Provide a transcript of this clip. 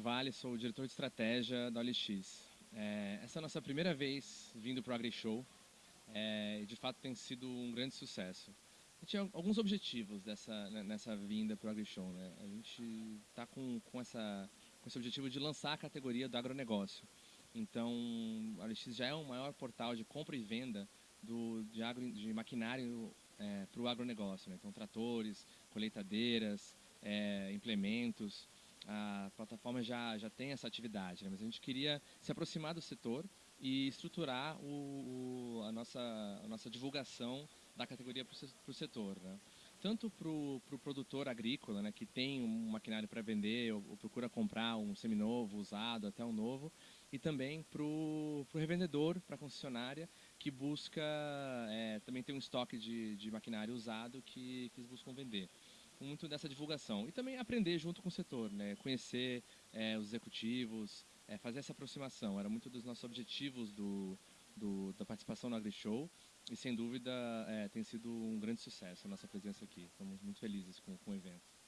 Vale, sou o diretor de estratégia da OLX. É, essa é a nossa primeira vez vindo para o AgriShow é, e de fato tem sido um grande sucesso. A gente tinha alguns objetivos dessa, né, nessa vinda para o AgriShow. Né? A gente está com, com, essa, com esse objetivo de lançar a categoria do agronegócio. Então, a OLX já é o maior portal de compra e venda do, de, agro, de maquinário é, para o agronegócio. Né? Então, tratores, colheitadeiras, é, implementos a plataforma já, já tem essa atividade, né? mas a gente queria se aproximar do setor e estruturar o, o, a, nossa, a nossa divulgação da categoria para o setor. Né? Tanto para o pro produtor agrícola, né, que tem um maquinário para vender ou, ou, procura comprar um seminovo, usado, até um novo, e também para o revendedor, para a concessionária, que busca é, também tem um estoque de, de maquinário usado que, que eles buscam vender muito dessa divulgação. E também aprender junto com o setor, né? conhecer é, os executivos, é, fazer essa aproximação. Era muito dos nossos objetivos do, do da participação no AgriShow e, sem dúvida, é, tem sido um grande sucesso a nossa presença aqui. Estamos muito felizes com, com o evento.